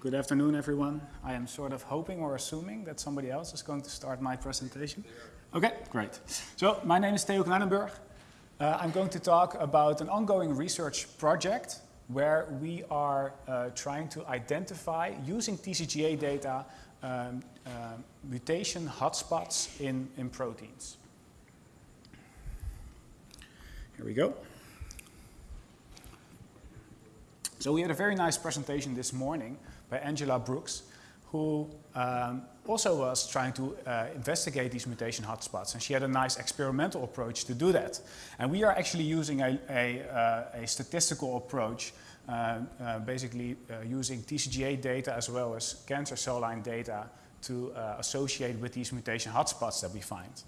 Good afternoon, everyone. I am sort of hoping or assuming that somebody else is going to start my presentation. Okay, great. So my name is Theo Knijnenburg. Uh, I'm going to talk about an ongoing research project where we are uh, trying to identify, using TCGA data, um, uh, mutation hotspots in, in proteins. Here we go. So we had a very nice presentation this morning by Angela Brooks, who um, also was trying to uh, investigate these mutation hotspots. And she had a nice experimental approach to do that. And we are actually using a, a, uh, a statistical approach, uh, uh basically uh, using TCGA data as well as cancer cell line data to uh, associate with these mutation hotspots that we find.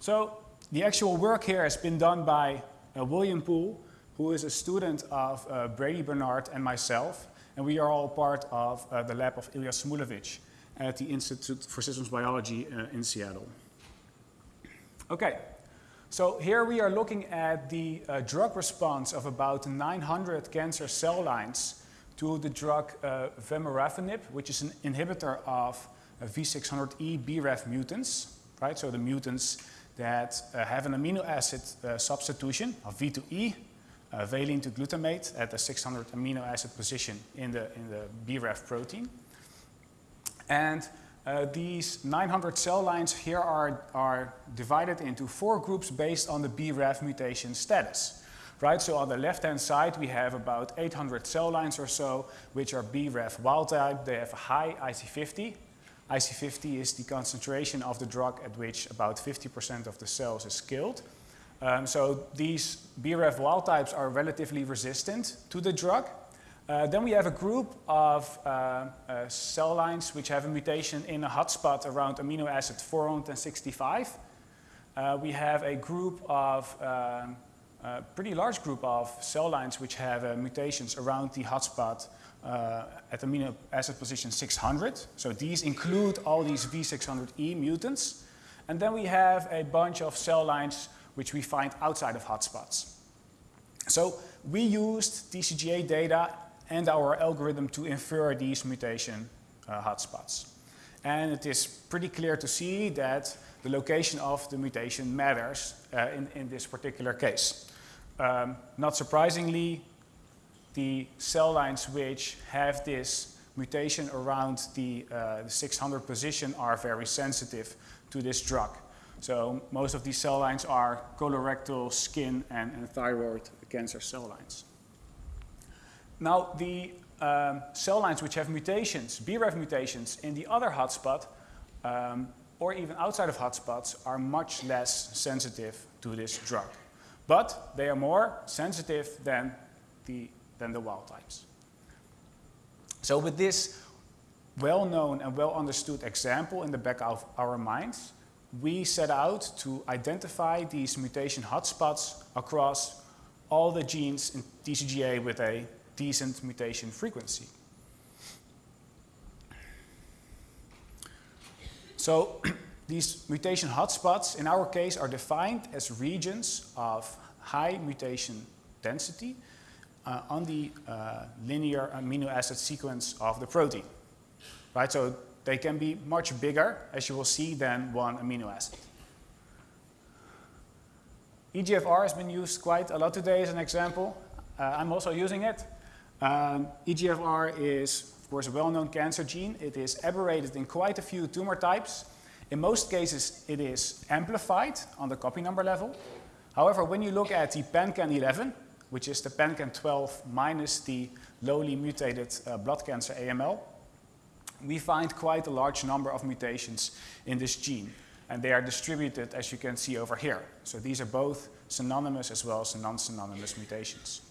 So the actual work here has been done by William Poole, who is a student of Brady Bernard and myself. And we are all part of uh, the lab of Ilya Shmulevich at the Institute for Systems Biology uh, in Seattle. Okay, so here we are looking at the uh, drug response of about 900 cancer cell lines to the drug uh, vemurafenib, which is an inhibitor of uh, V600E BRAF mutants, right? So the mutants that uh, have an amino acid substitution of V2E uh, valine to glutamate at the 600 amino acid position in the, in the BRAF protein. And uh, these 900 cell lines here are, are divided into four groups based on the BRAF mutation status. Right, so on the left-hand side we have about 800 cell lines or so, which are BRAF wild type. They have a high IC50. IC50 is the concentration of the drug at which about 50% of the cells is killed. Um, so these BRAF wild types are relatively resistant to the drug. Uh, then we have a group of uh, uh, cell lines which have a mutation in a hotspot around amino acid 465. Uh, we have a group of, a pretty large group of cell lines which have uh, mutations around the hotspot uh, at amino acid position 600. So these include all these V600E mutants. And then we have a bunch of cell lines which we find outside of hotspots. So we used TCGA data and our algorithm to infer these mutation uh, hotspots. And it is pretty clear to see that the location of the mutation matters uh, in, in this particular case. Um, not surprisingly, the cell lines which have this mutation around the, uh, the 600 position are very sensitive to this drug. So most of these cell lines are colorectal, skin, and, and thyroid cancer cell lines. Now the um, cell lines which have mutations, BRAF mutations, in the other hotspot, um, or even outside of hotspots, are much less sensitive to this drug. But they are more sensitive than the, than the wild types. So with this well-known and well-understood example in the back of our minds, we set out to identify these mutation hotspots across all the genes in TCGA with a decent mutation frequency. So these mutation hotspots in our case are defined as regions of high mutation density uh, on the uh, linear amino acid sequence of the protein. Right, so they can be much bigger, as you will see, than one amino acid. EGFR has been used quite a lot today as an example. Uh, I'm also using it. Um, EGFR is, of course, a well-known cancer gene. It is aberrated in quite a few tumor types. In most cases, it is amplified on the copy number level. However, when you look at the PanCan 11, which is the PanCan 12 minus the lowly mutated uh, blood cancer AML, we find quite a large number of mutations in this gene. And they are distributed, as you can see over here. So these are both synonymous as well as non-synonymous mutations.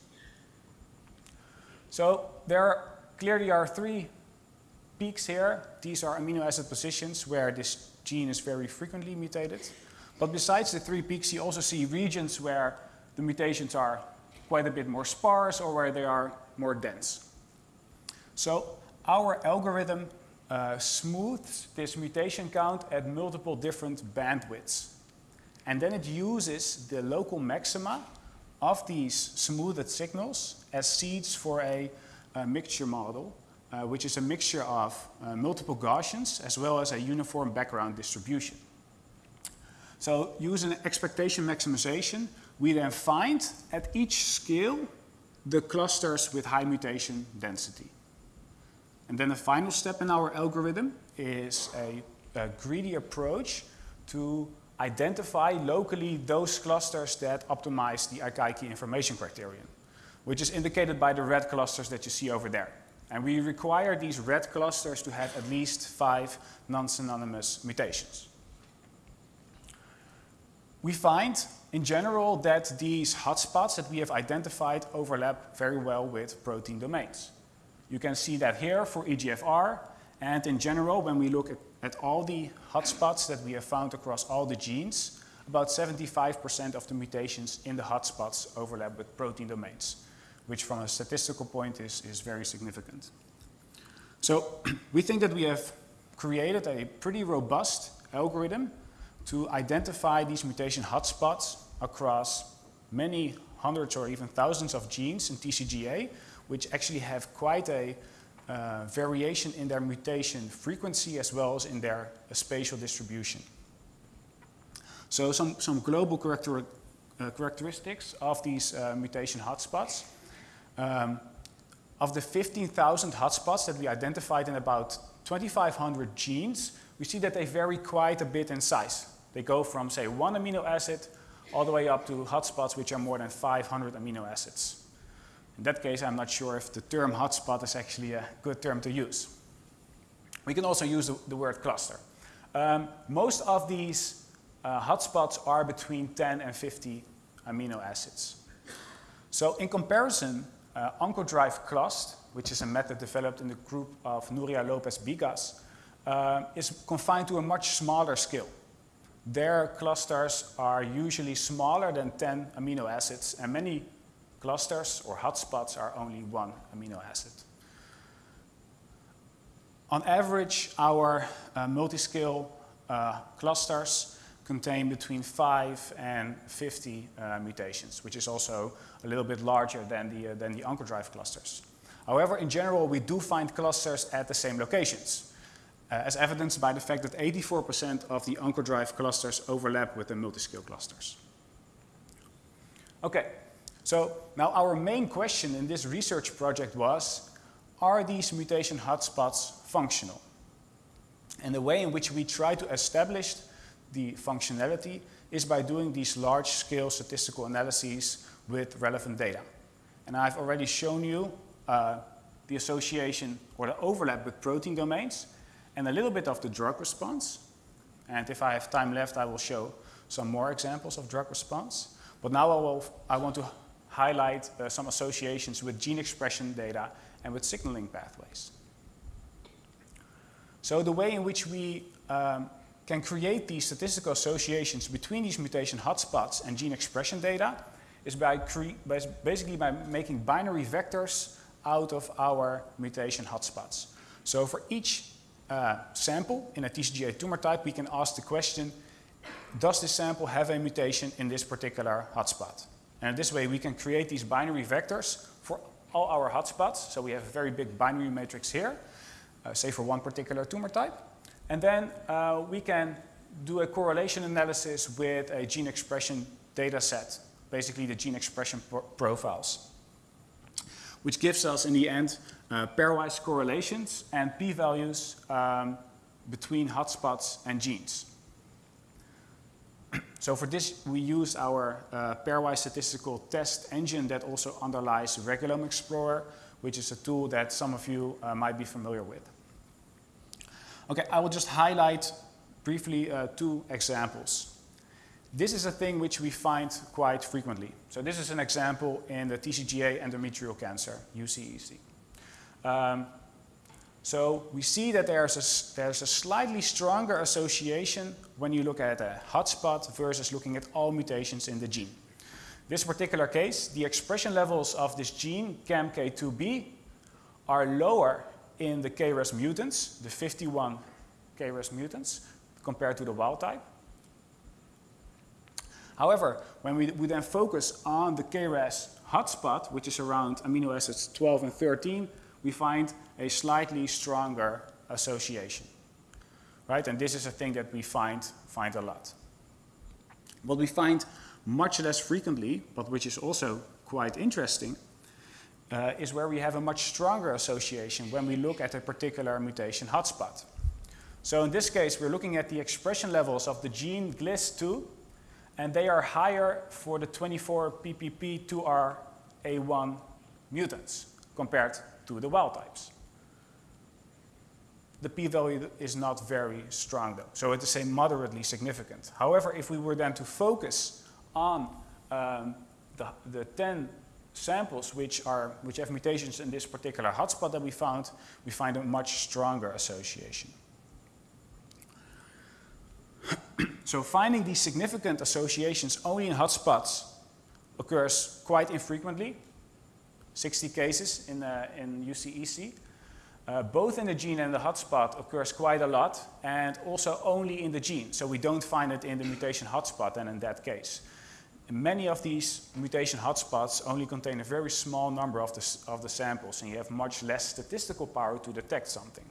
So there clearly are three peaks here. These are amino acid positions where this gene is very frequently mutated. But besides the three peaks, you also see regions where the mutations are quite a bit more sparse or where they are more dense. So our algorithm uh, smooths this mutation count at multiple different bandwidths. And then it uses the local maxima of these smoothed signals as seeds for a, a mixture model uh, which is a mixture of uh, multiple Gaussians as well as a uniform background distribution. So using expectation maximization, we then find at each scale the clusters with high mutation density. And then the final step in our algorithm is a, a greedy approach to identify locally those clusters that optimize the Akaike information criterion, which is indicated by the red clusters that you see over there. And we require these red clusters to have at least five non-synonymous mutations. We find, in general, that these hotspots that we have identified overlap very well with protein domains. You can see that here for EGFR, and in general, when we look at, at all the hotspots that we have found across all the genes, about 75% of the mutations in the hotspots overlap with protein domains, which from a statistical point is, is very significant. So we think that we have created a pretty robust algorithm to identify these mutation hotspots across many hundreds or even thousands of genes in TCGA which actually have quite a uh, variation in their mutation frequency as well as in their uh, spatial distribution. So some, some global character, uh, characteristics of these uh, mutation hotspots. Um, of the 15,000 hotspots that we identified in about 2,500 genes, we see that they vary quite a bit in size. They go from, say, one amino acid all the way up to hotspots which are more than 500 amino acids. In that case, I'm not sure if the term hotspot is actually a good term to use. We can also use the, the word cluster. Um, most of these uh, hotspots are between 10 and 50 amino acids. So in comparison, uh, OncoDrive Clust, which is a method developed in the group of Nuria Lopez Bigas, uh, is confined to a much smaller scale. Their clusters are usually smaller than 10 amino acids, and many clusters or hotspots are only one amino acid. On average, our uh, multi-scale uh, clusters contain between 5 and 50 uh, mutations, which is also a little bit larger than the, uh, than the OncoDrive clusters. However, in general, we do find clusters at the same locations, uh, as evidenced by the fact that 84% of the OncoDrive clusters overlap with the multi-scale clusters. Okay, so now our main question in this research project was, are these mutation hotspots functional? And the way in which we try to establish the functionality is by doing these large-scale statistical analyses with relevant data. And I've already shown you uh, the association or the overlap with protein domains and a little bit of the drug response. And if I have time left, I will show some more examples of drug response. But now I, will, I want to highlight uh, some associations with gene expression data and with signaling pathways. So the way in which we um, can create these statistical associations between these mutation hotspots and gene expression data is by, basically by making binary vectors out of our mutation hotspots. So for each uh, sample in a TCGA tumor type, we can ask the question, does this sample have a mutation in this particular hotspot? And this way we can create these binary vectors for all our hotspots. So we have a very big binary matrix here, uh, say for one particular tumor type. And then uh, we can do a correlation analysis with a gene expression data set, basically the gene expression pro profiles, which gives us in the end uh, pairwise correlations and p-values um, between hotspots and genes. So for this, we use our uh, pairwise statistical test engine that also underlies Regulome Explorer, which is a tool that some of you uh, might be familiar with. Okay, I will just highlight briefly uh, two examples. This is a thing which we find quite frequently. So this is an example in the TCGA endometrial cancer, UCEC. Um, so we see that there's a, there's a slightly stronger association when you look at a hotspot versus looking at all mutations in the gene. This particular case, the expression levels of this gene, CAMK2B, are lower in the KRAS mutants, the 51 KRAS mutants, compared to the wild type. However, when we, we then focus on the KRAS hotspot, which is around amino acids 12 and 13, we find a slightly stronger association. Right? And this is a thing that we find, find a lot. What we find much less frequently, but which is also quite interesting, uh, is where we have a much stronger association when we look at a particular mutation hotspot. So in this case, we're looking at the expression levels of the gene GLIS2, and they are higher for the 24 PPP2R A1 mutants compared to the wild types. The p-value is not very strong though, so it is say moderately significant. However, if we were then to focus on um, the, the 10 samples which, are, which have mutations in this particular hotspot that we found, we find a much stronger association. so finding these significant associations only in hotspots occurs quite infrequently, 60 cases in, uh, in UCEC. Uh, both in the gene and the hotspot occurs quite a lot and also only in the gene. So we don't find it in the mutation hotspot and in that case. Many of these mutation hotspots only contain a very small number of the, of the samples and you have much less statistical power to detect something.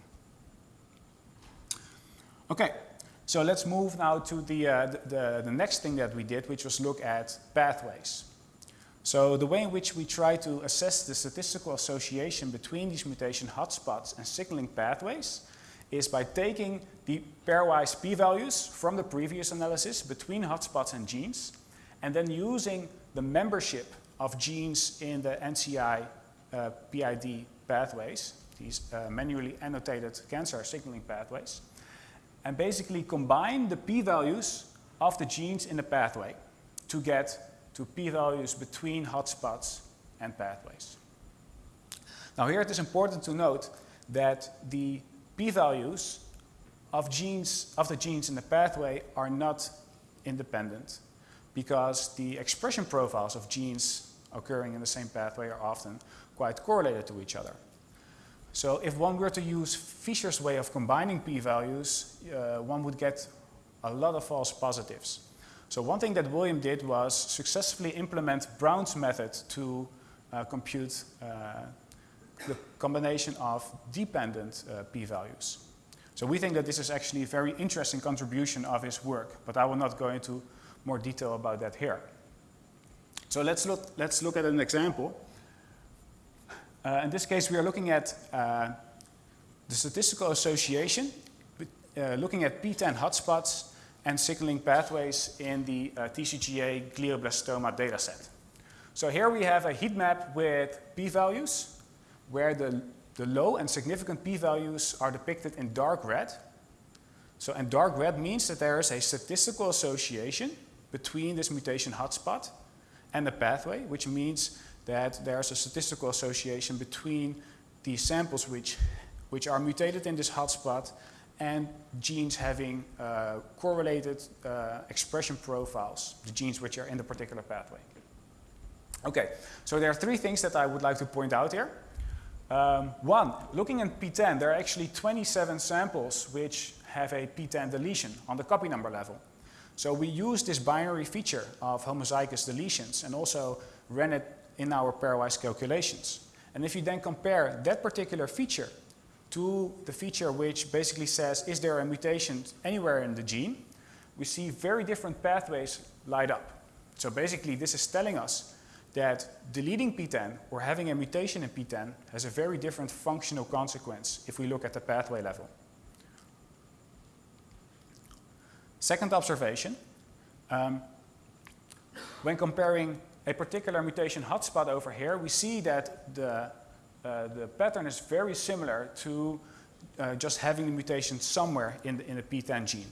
Okay, so let's move now to the, uh, the, the, next thing that we did, which was look at pathways. So the way in which we try to assess the statistical association between these mutation hotspots and signaling pathways is by taking the pairwise p-values from the previous analysis between hotspots and genes and then using the membership of genes in the NCI uh, PID pathways, these uh, manually annotated cancer signaling pathways, and basically combine the p-values of the genes in the pathway to get to p-values between hotspots and pathways. Now here it is important to note that the p-values of genes of the genes in the pathway are not independent because the expression profiles of genes occurring in the same pathway are often quite correlated to each other. So if one were to use Fisher's way of combining p-values, uh, one would get a lot of false positives. So one thing that William did was successfully implement Brown's method to uh, compute uh, the combination of dependent uh, p-values. So we think that this is actually a very interesting contribution of his work, but I will not go into more detail about that here. So let's look, let's look at an example. Uh, in this case, we are looking at uh, the statistical association, uh, looking at PTEN hotspots and signaling pathways in the uh, TCGA glioblastoma dataset. So here we have a heat map with p-values, where the, the low and significant p-values are depicted in dark red. So, and dark red means that there is a statistical association between this mutation hotspot and the pathway, which means that there's a statistical association between the samples which, which are mutated in this hotspot and genes having uh, correlated uh, expression profiles, the genes which are in the particular pathway. Okay, so there are three things that I would like to point out here. Um, one, looking at PTEN, there are actually 27 samples which have a PTEN deletion on the copy number level. So we use this binary feature of homozygous deletions and also ran it in our pairwise calculations. And if you then compare that particular feature to the feature which basically says, is there a mutation anywhere in the gene, we see very different pathways light up. So basically this is telling us that deleting PTEN or having a mutation in PTEN has a very different functional consequence if we look at the pathway level. Second observation, um, when comparing a particular mutation hotspot over here, we see that the, uh, the pattern is very similar to uh, just having the mutation somewhere in the, in the PTEN gene.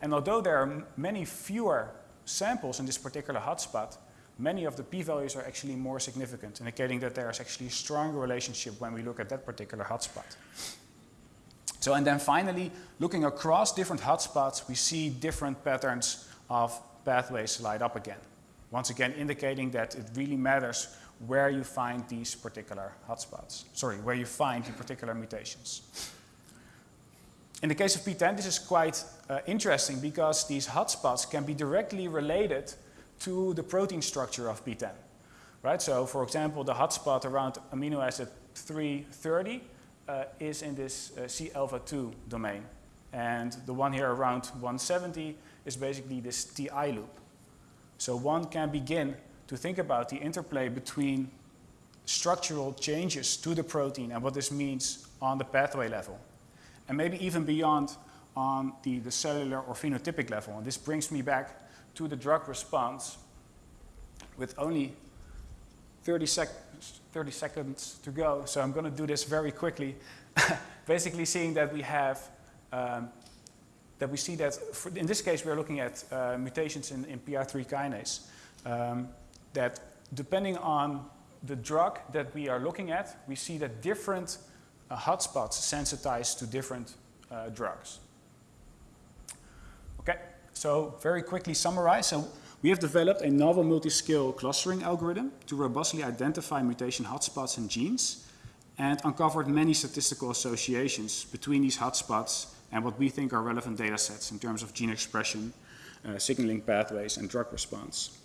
And although there are many fewer samples in this particular hotspot, many of the p-values are actually more significant, indicating that there is actually a stronger relationship when we look at that particular hotspot. So, and then finally, looking across different hotspots, we see different patterns of pathways light up again. Once again, indicating that it really matters where you find these particular hotspots. Sorry, where you find the particular mutations. In the case of PTEN, this is quite uh, interesting because these hotspots can be directly related to the protein structure of PTEN. Right? So, for example, the hotspot around amino acid 330 uh, is in this uh, C alpha 2 domain. And the one here around 170 is basically this TI loop. So one can begin to think about the interplay between structural changes to the protein and what this means on the pathway level. And maybe even beyond on the, the cellular or phenotypic level. And this brings me back to the drug response with only 30, sec 30 seconds to go. So I'm going to do this very quickly. Basically seeing that we have, um, that we see that, in this case we're looking at uh, mutations in, in PI3 kinase. Um, that depending on the drug that we are looking at, we see that different uh, hotspots sensitize to different uh, drugs. Okay, so very quickly summarize. So we have developed a novel multi-scale clustering algorithm to robustly identify mutation hotspots in genes and uncovered many statistical associations between these hotspots and what we think are relevant data sets in terms of gene expression, uh, signaling pathways, and drug response.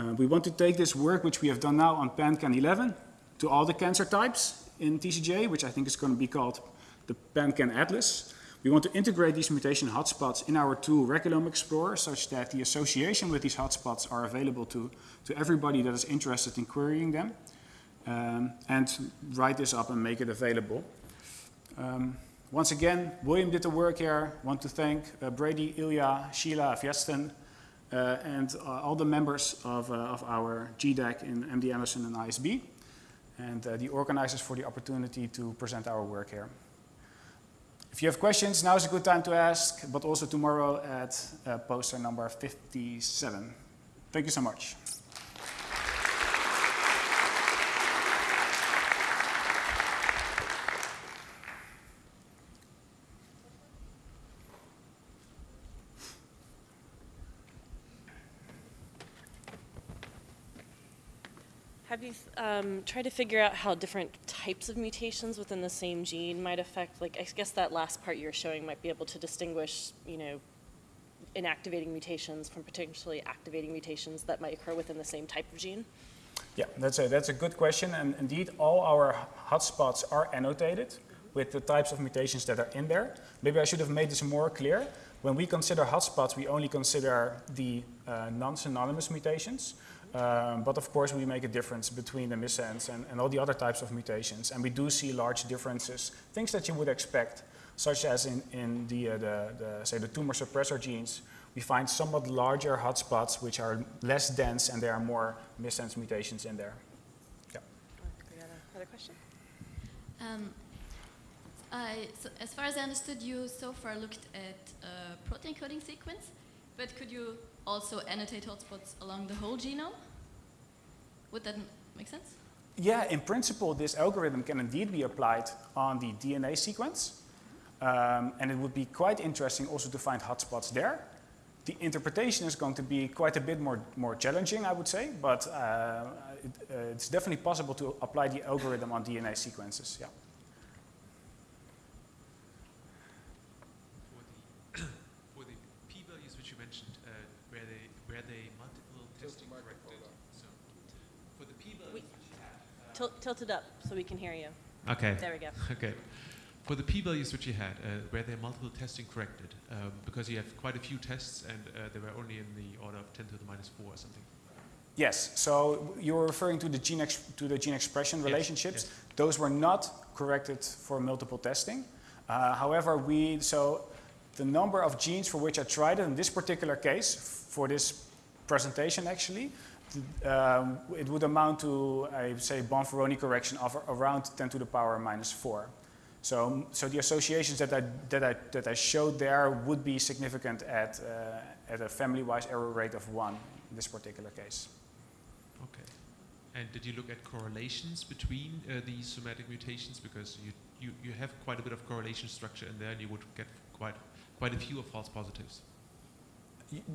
Uh, we want to take this work, which we have done now on PanCan11, to all the cancer types in TCGA, which I think is going to be called the PanCan Atlas. We want to integrate these mutation hotspots in our tool Regulome Explorer such that the association with these hotspots are available to, to everybody that is interested in querying them um, and write this up and make it available. Um, once again, William did the work here. want to thank uh, Brady, Ilya, Sheila, Viesten, and uh, all the members of, uh, of our GDAC in MD Anderson and ISB, and uh, the organizers for the opportunity to present our work here. If you have questions, now is a good time to ask, but also tomorrow at uh, poster number 57. Thank you so much. Have you um, tried to figure out how different types of mutations within the same gene might affect, like, I guess that last part you're showing might be able to distinguish, you know, inactivating mutations from potentially activating mutations that might occur within the same type of gene? Yeah, that's a, that's a good question. And indeed, all our hotspots are annotated with the types of mutations that are in there. Maybe I should have made this more clear. When we consider hotspots, we only consider the uh, non-synonymous mutations. Um, but of course, we make a difference between the missense and, and all the other types of mutations. And we do see large differences, things that you would expect, such as in, in the, uh, the, the, say, the tumor suppressor genes, we find somewhat larger hotspots which are less dense and there are more missense mutations in there. Yeah. Another question? Um, so as far as I understood, you so far looked at uh, protein coding sequence, but could you also annotate hotspots along the whole genome? Would that make sense? Yeah, in principle, this algorithm can indeed be applied on the DNA sequence. Um, and it would be quite interesting also to find hotspots there. The interpretation is going to be quite a bit more, more challenging, I would say, but uh, it, uh, it's definitely possible to apply the algorithm on DNA sequences, yeah. Tilt, tilt it up so we can hear you. Okay. There we go. Okay. For the p-values which you had, uh, were there multiple testing corrected? Um, because you have quite a few tests and uh, they were only in the order of 10 to the minus 4 or something. Yes, so you're referring to the gene, to the gene expression yes. relationships. Yes. Those were not corrected for multiple testing. Uh, however, we, so the number of genes for which I tried it in this particular case, for this presentation actually, um, it would amount to, I say, Bonferroni correction of around 10 to the power minus 4. So, so the associations that I, that, I, that I showed there would be significant at, uh, at a family-wise error rate of 1 in this particular case. Okay. And did you look at correlations between uh, these somatic mutations? Because you, you, you have quite a bit of correlation structure in there and you would get quite, quite a few of false positives.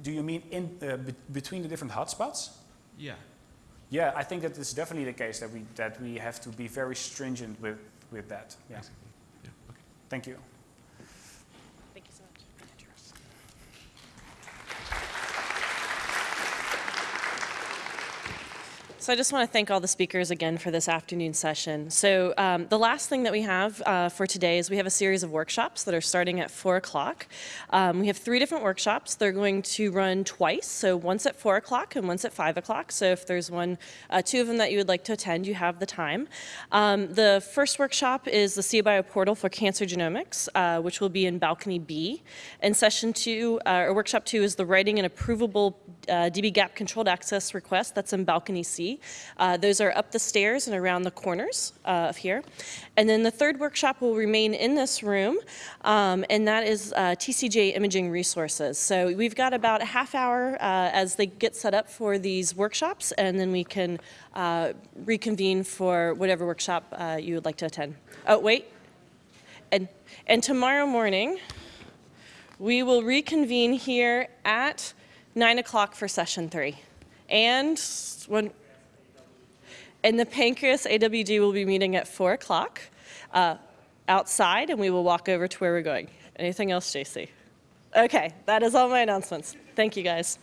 Do you mean in, uh, be between the different hotspots? Yeah. Yeah, I think that it's definitely the case that we that we have to be very stringent with with that. Yeah. Exactly. Yeah. Okay. Thank you so much. So I just want to thank all the speakers again for this afternoon session. So um, the last thing that we have uh, for today is we have a series of workshops that are starting at 4 o'clock. Um, we have three different workshops. They're going to run twice, so once at 4 o'clock and once at 5 o'clock. So if there's one, uh, two of them that you would like to attend, you have the time. Um, the first workshop is the CBio portal for cancer genomics, uh, which will be in balcony B. And session two, uh, or workshop two, is the writing an approvable uh, dbGaP controlled access request. That's in balcony C. Uh, those are up the stairs and around the corners uh, of here. And then the third workshop will remain in this room, um, and that is uh, TCGA imaging resources. So we've got about a half hour uh, as they get set up for these workshops, and then we can uh, reconvene for whatever workshop uh, you would like to attend. Oh, wait. And, and tomorrow morning, we will reconvene here at 9 o'clock for session three. And when, and the Pancreas AWG will be meeting at 4 o'clock uh, outside, and we will walk over to where we're going. Anything else, JC? Okay, that is all my announcements. Thank you, guys.